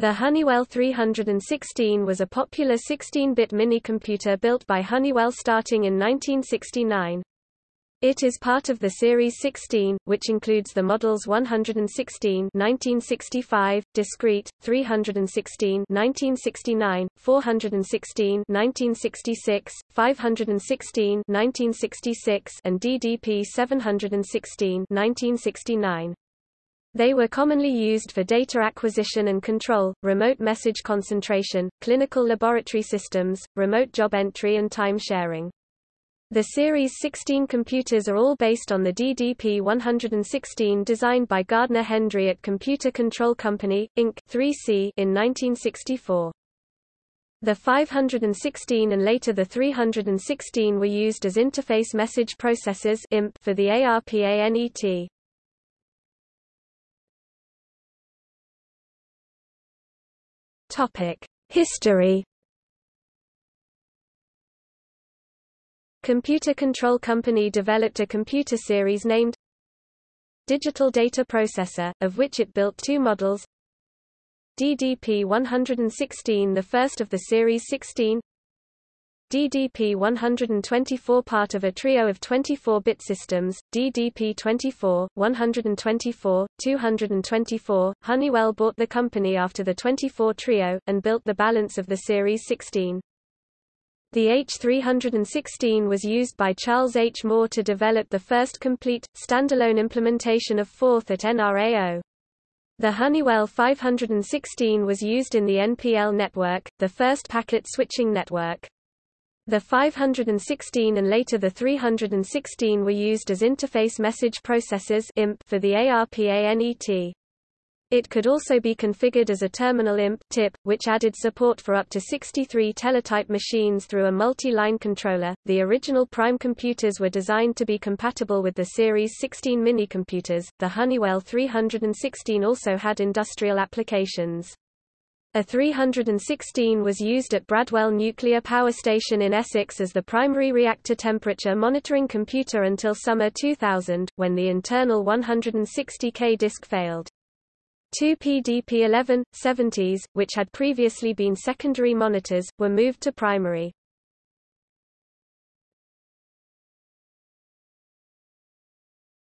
The Honeywell 316 was a popular 16-bit minicomputer built by Honeywell starting in 1969. It is part of the Series 16, which includes the models 116 1965, discrete, 316 1969, 416 1966, 516 1966 and DDP 716 1969. They were commonly used for data acquisition and control, remote message concentration, clinical laboratory systems, remote job entry and time sharing. The Series 16 computers are all based on the DDP-116 designed by Gardner Hendry at Computer Control Company, Inc. 3C in 1964. The 516 and later the 316 were used as interface message processors for the ARPANET. Topic: History. Computer Control Company developed a computer series named Digital Data Processor, of which it built two models. DDP-116 the first of the Series 16 DDP-124 part of a trio of 24-bit systems, DDP-24, 124, 224. Honeywell bought the company after the 24 trio, and built the balance of the Series 16. The H316 was used by Charles H. Moore to develop the first complete, standalone implementation of Forth at NRAO. The Honeywell 516 was used in the NPL network, the first packet switching network. The 516 and later the 316 were used as interface message processors for the ARPANET. It could also be configured as a terminal IMP tip, which added support for up to 63 teletype machines through a multi-line controller. The original Prime computers were designed to be compatible with the Series 16 minicomputers. The Honeywell 316 also had industrial applications. A 316 was used at Bradwell Nuclear Power Station in Essex as the primary reactor temperature monitoring computer until summer 2000, when the internal 160K disk failed. Two PDP-11, 70s, which had previously been secondary monitors, were moved to primary.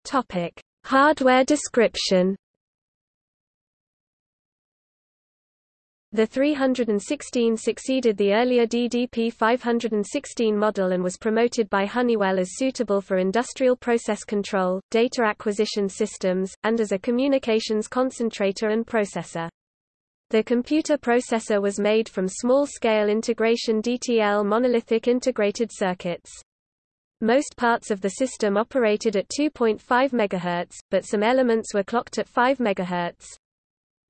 Topic: Hardware description. The 316 succeeded the earlier DDP 516 model and was promoted by Honeywell as suitable for industrial process control, data acquisition systems, and as a communications concentrator and processor. The computer processor was made from small-scale integration DTL monolithic integrated circuits. Most parts of the system operated at 2.5 MHz, but some elements were clocked at 5 MHz.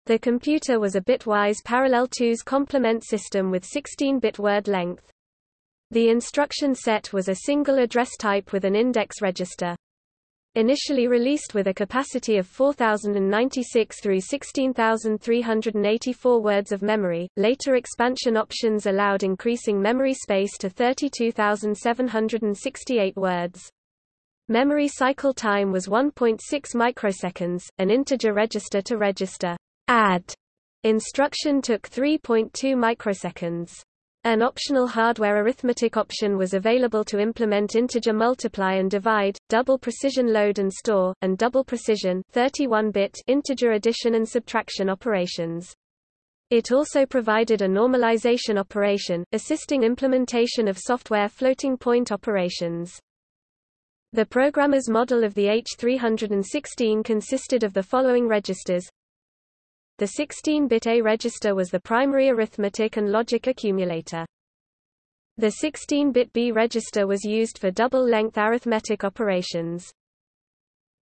The computer was a bitwise parallel twos complement system with 16-bit word length. The instruction set was a single address type with an index register. Initially released with a capacity of 4096 through 16384 words of memory, later expansion options allowed increasing memory space to 32768 words. Memory cycle time was 1.6 microseconds, an integer register to register add instruction took 3.2 microseconds. An optional hardware arithmetic option was available to implement integer multiply and divide, double precision load and store, and double precision 31-bit integer addition and subtraction operations. It also provided a normalization operation, assisting implementation of software floating point operations. The programmer's model of the H316 consisted of the following registers the 16-bit A register was the primary arithmetic and logic accumulator. The 16-bit B register was used for double-length arithmetic operations.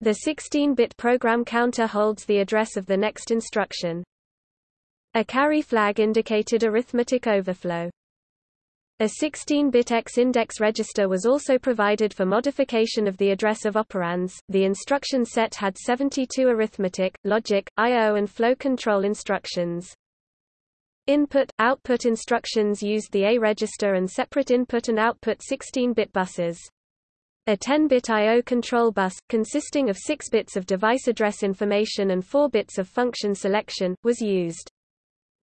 The 16-bit program counter holds the address of the next instruction. A carry flag indicated arithmetic overflow. A 16-bit X-index register was also provided for modification of the address of operands. The instruction set had 72 arithmetic, logic, I/O and flow control instructions. Input-output instructions used the A register and separate input and output 16-bit buses. A 10-bit I/O control bus, consisting of 6 bits of device address information and 4 bits of function selection, was used.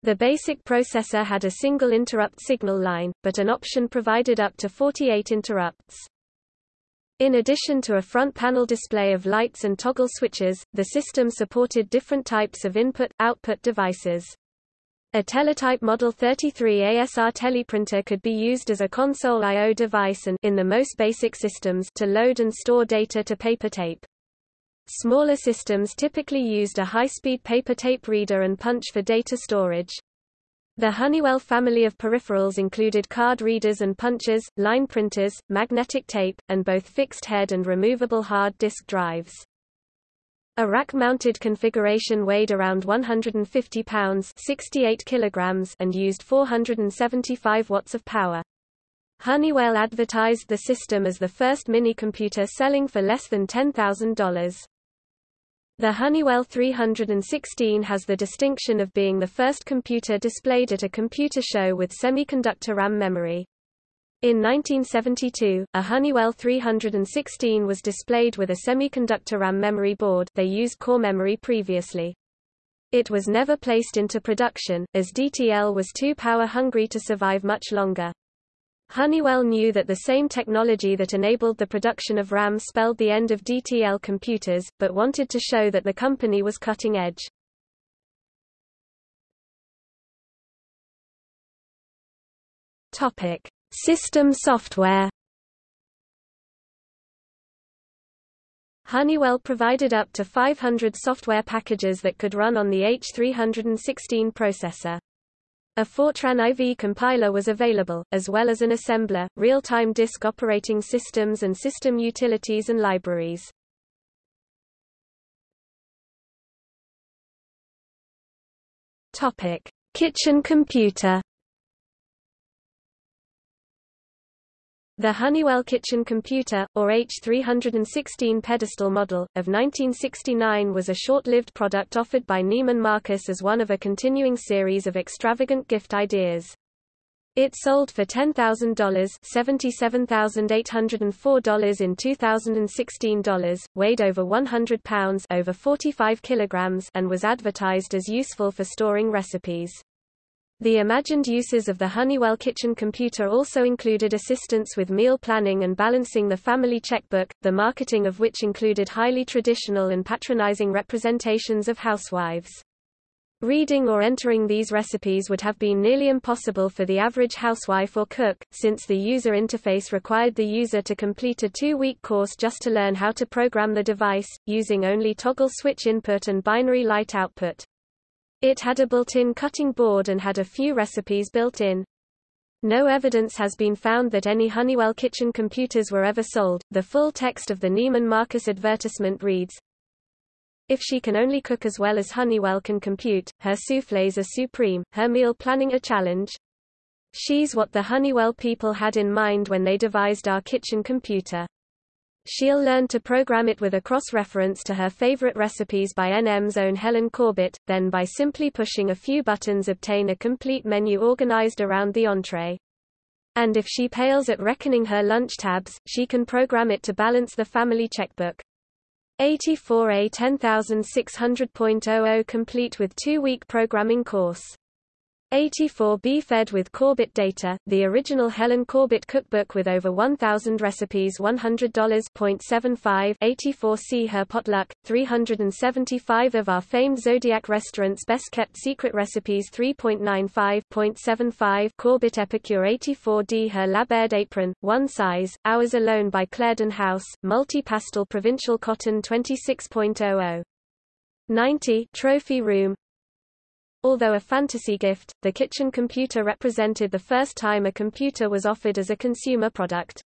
The basic processor had a single interrupt signal line, but an option provided up to 48 interrupts. In addition to a front panel display of lights and toggle switches, the system supported different types of input-output devices. A teletype Model 33 ASR teleprinter could be used as a console I.O. device and in the most basic systems to load and store data to paper tape. Smaller systems typically used a high-speed paper tape reader and punch for data storage. The Honeywell family of peripherals included card readers and punchers, line printers, magnetic tape, and both fixed head and removable hard disk drives. A rack-mounted configuration weighed around 150 pounds 68 kilograms and used 475 watts of power. Honeywell advertised the system as the first mini-computer selling for less than $10,000. The Honeywell 316 has the distinction of being the first computer displayed at a computer show with semiconductor RAM memory. In 1972, a Honeywell 316 was displayed with a semiconductor RAM memory board they used core memory previously. It was never placed into production, as DTL was too power-hungry to survive much longer. Honeywell knew that the same technology that enabled the production of RAM spelled the end of DTL computers, but wanted to show that the company was cutting edge. Topic: System software. Honeywell provided up to 500 software packages that could run on the H316 processor. A Fortran IV compiler was available, as well as an assembler, real-time disk operating systems and system utilities and libraries. Topic: Kitchen computer. The Honeywell Kitchen Computer, or H316 pedestal model, of 1969 was a short-lived product offered by Neiman Marcus as one of a continuing series of extravagant gift ideas. It sold for $10,000 $77,804 in 2016 dollars, weighed over 100 pounds over 45 kilograms and was advertised as useful for storing recipes. The imagined uses of the Honeywell kitchen computer also included assistance with meal planning and balancing the family checkbook, the marketing of which included highly traditional and patronizing representations of housewives. Reading or entering these recipes would have been nearly impossible for the average housewife or cook, since the user interface required the user to complete a two-week course just to learn how to program the device, using only toggle switch input and binary light output. It had a built-in cutting board and had a few recipes built in. No evidence has been found that any Honeywell kitchen computers were ever sold. The full text of the Neiman Marcus advertisement reads, If she can only cook as well as Honeywell can compute, her soufflés are supreme, her meal planning a challenge. She's what the Honeywell people had in mind when they devised our kitchen computer. She'll learn to program it with a cross-reference to her favorite recipes by NM's own Helen Corbett, then by simply pushing a few buttons obtain a complete menu organized around the entree. And if she pales at reckoning her lunch tabs, she can program it to balance the family checkbook. 84A 10600.00 complete with two-week programming course. 84B fed with Corbett data, the original Helen Corbett cookbook with over 1,000 recipes $100.75 84C her potluck, 375 of our famed Zodiac restaurant's best-kept secret recipes 3.95.75 Corbett Epicure 84D her Labaired apron, one size, Hours Alone by Clarendon House, multi-pastel provincial cotton 26.00 90 Trophy Room Although a fantasy gift, the kitchen computer represented the first time a computer was offered as a consumer product.